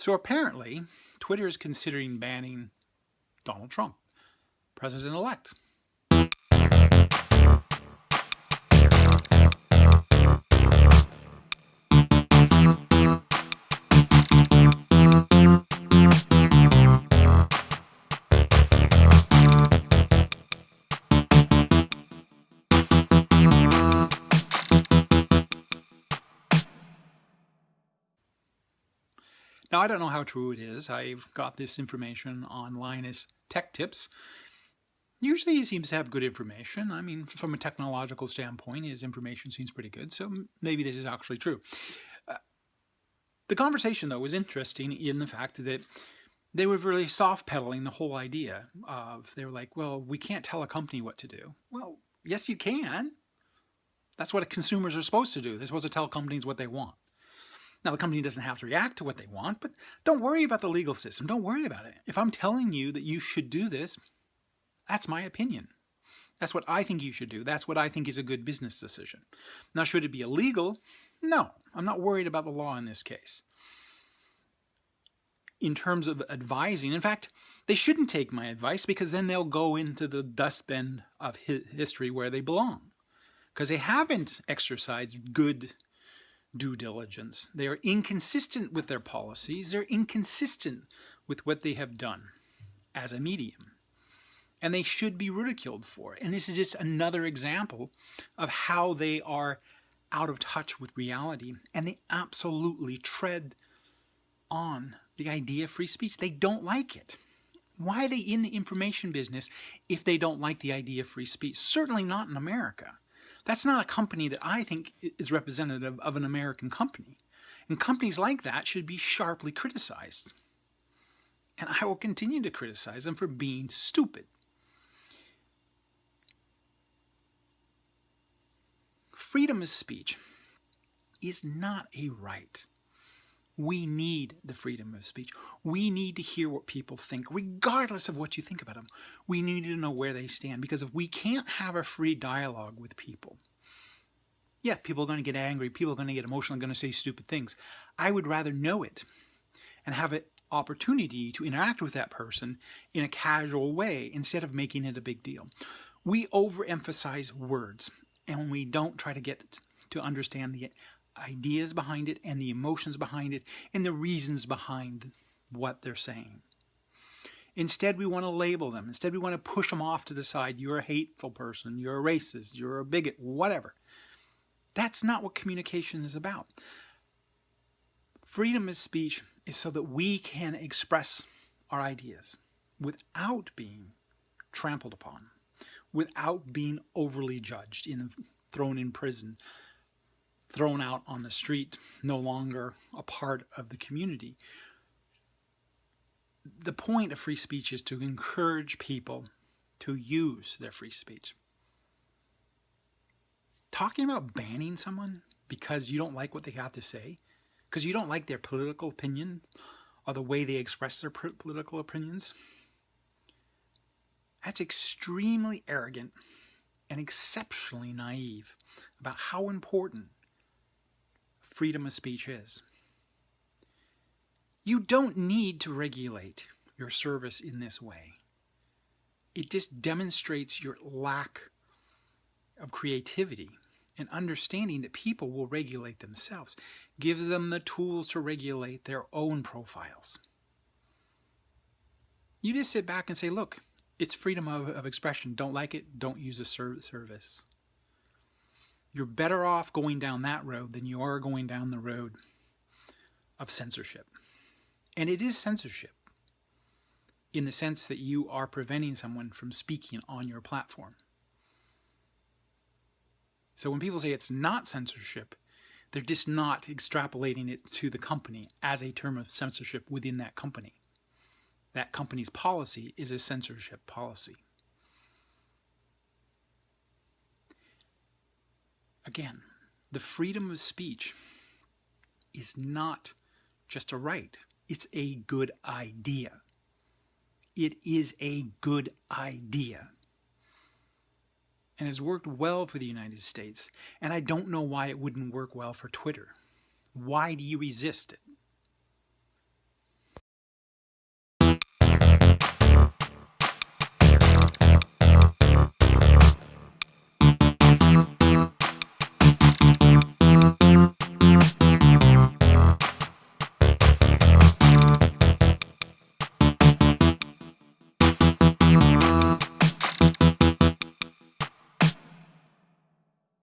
So apparently, Twitter is considering banning Donald Trump, president-elect. Now, I don't know how true it is. I've got this information on Linus Tech Tips. Usually he seems to have good information. I mean, from a technological standpoint, his information seems pretty good, so maybe this is actually true. Uh, the conversation, though, was interesting in the fact that they were really soft pedaling the whole idea of, they were like, well, we can't tell a company what to do. Well, yes, you can. That's what consumers are supposed to do. They're supposed to tell companies what they want. Now, the company doesn't have to react to what they want, but don't worry about the legal system. Don't worry about it. If I'm telling you that you should do this, that's my opinion. That's what I think you should do. That's what I think is a good business decision. Now, should it be illegal? No, I'm not worried about the law in this case. In terms of advising, in fact, they shouldn't take my advice because then they'll go into the dustbin of history where they belong. Because they haven't exercised good due diligence. They are inconsistent with their policies. They're inconsistent with what they have done as a medium. And they should be ridiculed for it. And this is just another example of how they are out of touch with reality. And they absolutely tread on the idea of free speech. They don't like it. Why are they in the information business if they don't like the idea of free speech? Certainly not in America. That's not a company that I think is representative of an American company. And companies like that should be sharply criticized. And I will continue to criticize them for being stupid. Freedom of speech is not a right. We need the freedom of speech. We need to hear what people think, regardless of what you think about them. We need to know where they stand, because if we can't have a free dialogue with people, yeah, people are going to get angry, people are going to get emotional, and going to say stupid things. I would rather know it and have an opportunity to interact with that person in a casual way instead of making it a big deal. We overemphasize words, and we don't try to get to understand the ideas behind it and the emotions behind it and the reasons behind what they're saying. Instead, we want to label them. Instead, we want to push them off to the side. You're a hateful person. You're a racist. You're a bigot. Whatever. That's not what communication is about. Freedom of speech is so that we can express our ideas without being trampled upon, without being overly judged, in, thrown in prison, thrown out on the street, no longer a part of the community. The point of free speech is to encourage people to use their free speech. Talking about banning someone because you don't like what they have to say, because you don't like their political opinion or the way they express their political opinions, that's extremely arrogant and exceptionally naive about how important freedom of speech is. You don't need to regulate your service in this way. It just demonstrates your lack of creativity and understanding that people will regulate themselves. Give them the tools to regulate their own profiles. You just sit back and say, look, it's freedom of, of expression. Don't like it, don't use a service you're better off going down that road than you are going down the road of censorship. And it is censorship in the sense that you are preventing someone from speaking on your platform. So when people say it's not censorship, they're just not extrapolating it to the company as a term of censorship within that company. That company's policy is a censorship policy. Again, the freedom of speech is not just a right. It's a good idea. It is a good idea and has worked well for the United States. And I don't know why it wouldn't work well for Twitter. Why do you resist it?